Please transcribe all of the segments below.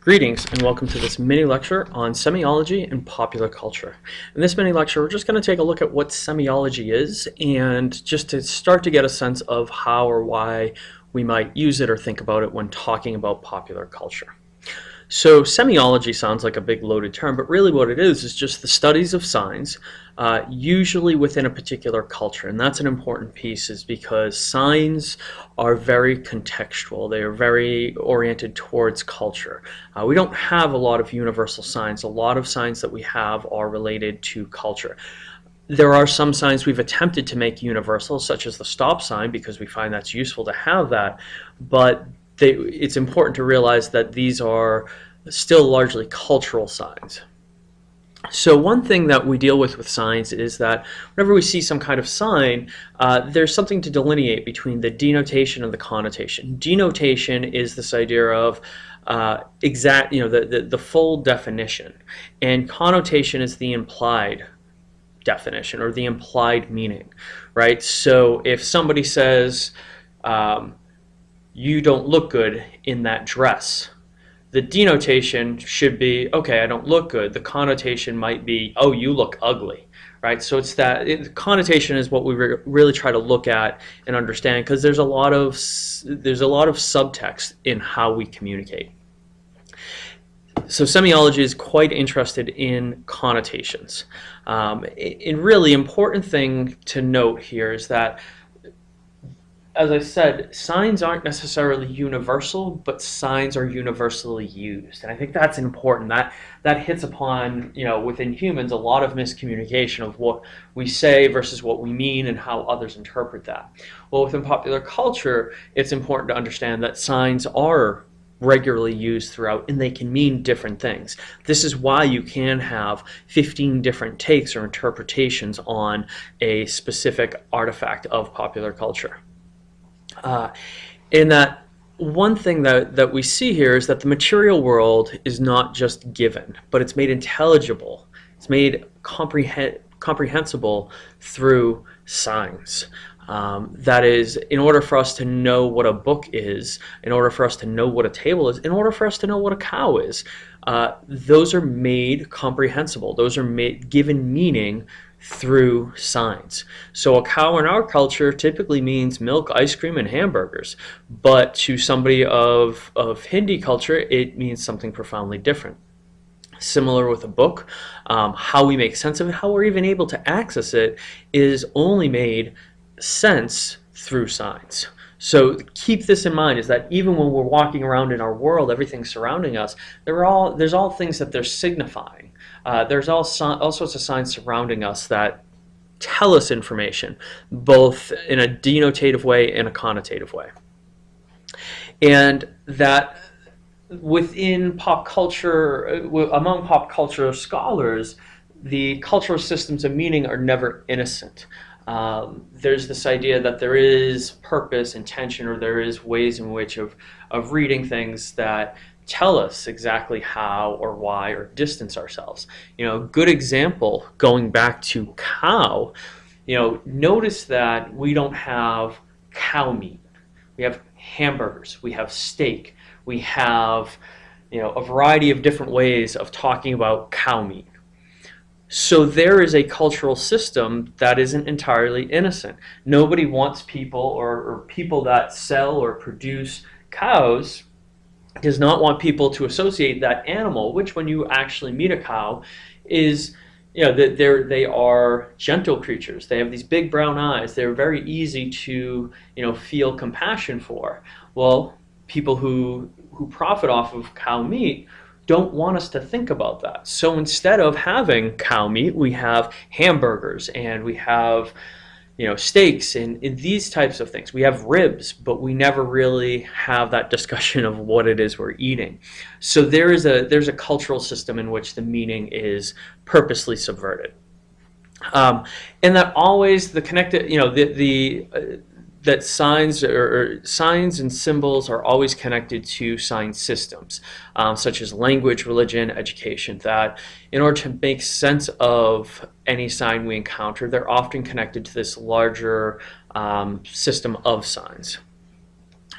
Greetings and welcome to this mini lecture on semiology and popular culture. In this mini lecture we're just going to take a look at what semiology is and just to start to get a sense of how or why we might use it or think about it when talking about popular culture. So semiology sounds like a big loaded term, but really what it is is just the studies of signs, uh, usually within a particular culture. And that's an important piece is because signs are very contextual. They are very oriented towards culture. Uh, we don't have a lot of universal signs. A lot of signs that we have are related to culture. There are some signs we've attempted to make universal, such as the stop sign, because we find that's useful to have that, but they, it's important to realize that these are still largely cultural signs. So one thing that we deal with with signs is that whenever we see some kind of sign, uh, there's something to delineate between the denotation and the connotation. Denotation is this idea of uh, exact, you know, the, the, the full definition, and connotation is the implied definition or the implied meaning, right? So if somebody says, um, you don't look good in that dress. The denotation should be, okay, I don't look good. The connotation might be, oh, you look ugly, right? So it's that, it, connotation is what we re really try to look at and understand because there's a lot of, there's a lot of subtext in how we communicate. So semiology is quite interested in connotations. Um, a really important thing to note here is that as I said, signs aren't necessarily universal, but signs are universally used. And I think that's important. That that hits upon, you know, within humans a lot of miscommunication of what we say versus what we mean and how others interpret that. Well, within popular culture, it's important to understand that signs are regularly used throughout and they can mean different things. This is why you can have 15 different takes or interpretations on a specific artifact of popular culture. Uh, in that one thing that, that we see here is that the material world is not just given, but it's made intelligible. It's made comprehensible through signs. Um, that is, in order for us to know what a book is, in order for us to know what a table is, in order for us to know what a cow is, uh, those are made comprehensible. Those are made given meaning through signs. So a cow in our culture typically means milk, ice cream, and hamburgers. But to somebody of, of Hindi culture, it means something profoundly different. Similar with a book, um, how we make sense of it, how we're even able to access it, is only made sense through signs. So keep this in mind is that even when we're walking around in our world, everything surrounding us, there are all, there's all things that they're signifying. Uh, there's all, all sorts of signs surrounding us that tell us information, both in a denotative way and a connotative way. And that within pop culture, uh, among pop culture scholars, the cultural systems of meaning are never innocent. Um, there's this idea that there is purpose, intention, or there is ways in which of, of reading things that tell us exactly how or why or distance ourselves. You know, good example, going back to cow, you know, notice that we don't have cow meat. We have hamburgers, we have steak, we have, you know, a variety of different ways of talking about cow meat. So there is a cultural system that isn't entirely innocent. Nobody wants people or, or people that sell or produce cows does not want people to associate that animal, which when you actually meet a cow is, you know, they're, they are gentle creatures. They have these big brown eyes. They're very easy to, you know, feel compassion for. Well, people who, who profit off of cow meat don't want us to think about that. So instead of having cow meat, we have hamburgers and we have you know, steaks and, and, these types of things. We have ribs, but we never really have that discussion of what it is we're eating. So there is a there's a cultural system in which the meaning is purposely subverted. Um, and that always the connected, you know, the the uh, that signs or, signs and symbols are always connected to sign systems, um, such as language, religion, education. That in order to make sense of any sign we encounter, they're often connected to this larger um, system of signs.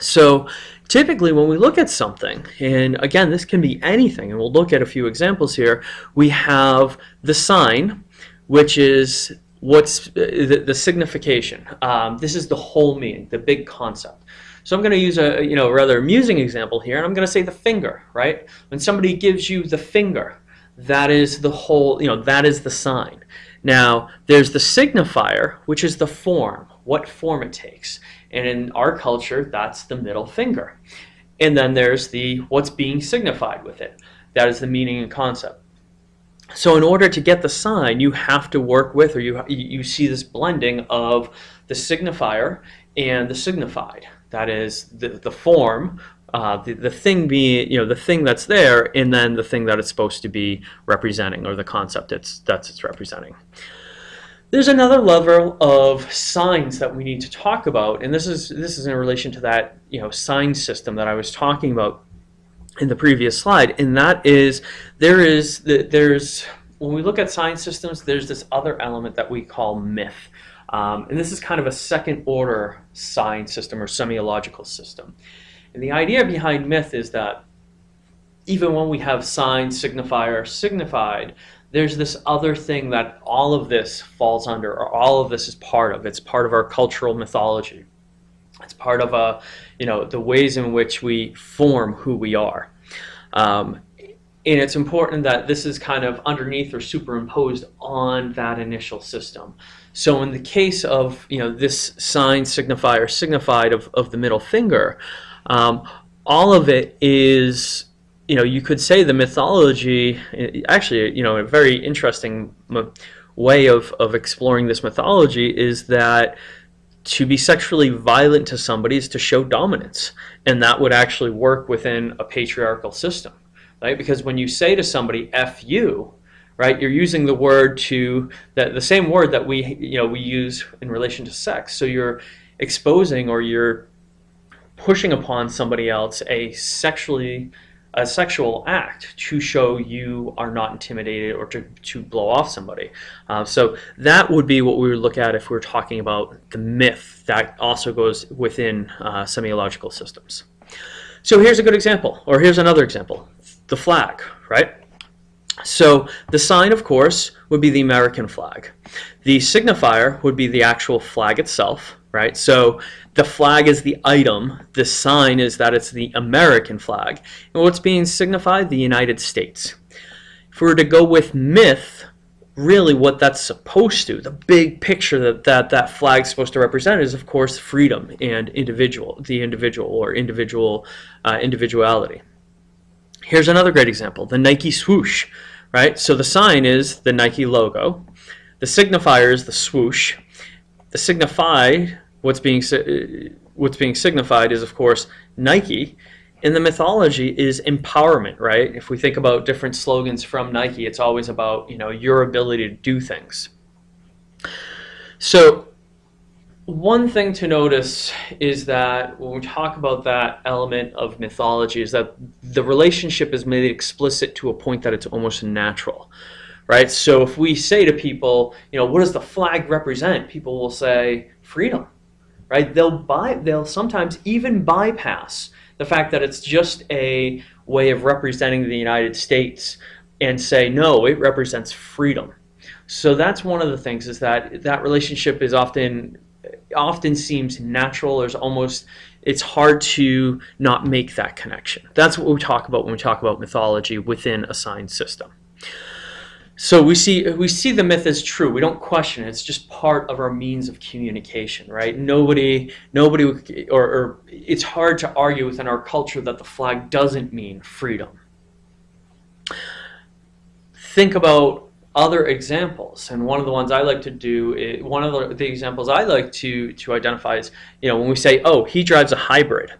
So typically when we look at something, and again, this can be anything, and we'll look at a few examples here, we have the sign, which is what's the, the signification. Um, this is the whole meaning, the big concept. So I'm going to use a you know rather amusing example here, and I'm going to say the finger, right? When somebody gives you the finger, that is the whole, you know, that is the sign. Now, there's the signifier, which is the form, what form it takes. And in our culture, that's the middle finger. And then there's the what's being signified with it. That is the meaning and concept. So in order to get the sign, you have to work with, or you, you see this blending of the signifier and the signified. That is the, the form, uh, the, the thing being, you know, the thing that's there, and then the thing that it's supposed to be representing, or the concept it's, that's it's representing. There's another level of signs that we need to talk about, and this is this is in relation to that you know sign system that I was talking about in the previous slide, and that is there is there's when we look at sign systems, there's this other element that we call myth. Um, and this is kind of a second order sign system or semiological system. And the idea behind myth is that even when we have sign, signifier, signified, there's this other thing that all of this falls under, or all of this is part of. It's part of our cultural mythology. It's part of uh, you know, the ways in which we form who we are. Um, and it's important that this is kind of underneath or superimposed on that initial system. So in the case of you know this sign, signifier, signified of, of the middle finger, um, all of it is you know, you could say the mythology, actually, you know, a very interesting way of, of exploring this mythology is that to be sexually violent to somebody is to show dominance. And that would actually work within a patriarchal system, right? Because when you say to somebody, F you, right, you're using the word to, that the same word that we, you know, we use in relation to sex. So you're exposing or you're pushing upon somebody else a sexually a sexual act to show you are not intimidated or to, to blow off somebody. Uh, so that would be what we would look at if we are talking about the myth that also goes within uh, semiological systems. So here's a good example, or here's another example, the flag, right? So the sign, of course, would be the American flag. The signifier would be the actual flag itself, right? So the flag is the item, the sign is that it's the American flag. And what's being signified? The United States. If we were to go with myth, really what that's supposed to, the big picture that that, that flag's supposed to represent is, of course, freedom and individual, the individual or individual uh, individuality. Here's another great example, the Nike swoosh, right? So the sign is the Nike logo. The signifier is the swoosh. The signified, what's being, uh, what's being signified is, of course, Nike. And the mythology is empowerment, right? If we think about different slogans from Nike, it's always about, you know, your ability to do things. So one thing to notice is that when we talk about that element of mythology is that the relationship is made explicit to a point that it's almost natural right so if we say to people you know what does the flag represent people will say freedom right they'll buy they'll sometimes even bypass the fact that it's just a way of representing the United States and say no it represents freedom so that's one of the things is that that relationship is often often seems natural. There's almost it's hard to not make that connection. That's what we talk about when we talk about mythology within a sign system. So we see we see the myth as true. We don't question it. It's just part of our means of communication, right? Nobody nobody or, or it's hard to argue within our culture that the flag doesn't mean freedom. Think about other examples. And one of the ones I like to do, is, one of the, the, examples I like to, to identify is, you know, when we say, oh, he drives a hybrid,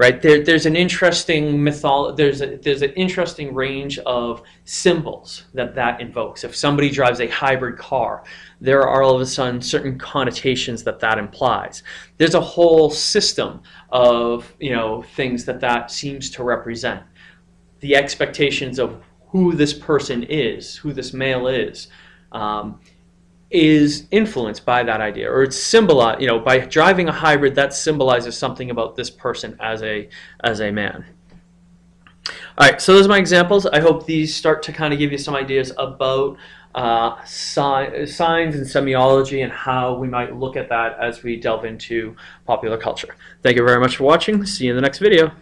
right? There, there's an interesting mytholo- there's, a, there's an interesting range of symbols that that invokes. If somebody drives a hybrid car, there are all of a sudden certain connotations that that implies. There's a whole system of, you know, things that that seems to represent. The expectations of who this person is, who this male is. Um, is influenced by that idea or it's symbolized you know by driving a hybrid that symbolizes something about this person as a as a man. All right so those are my examples. I hope these start to kind of give you some ideas about uh, si signs and semiology and how we might look at that as we delve into popular culture. Thank you very much for watching. See you in the next video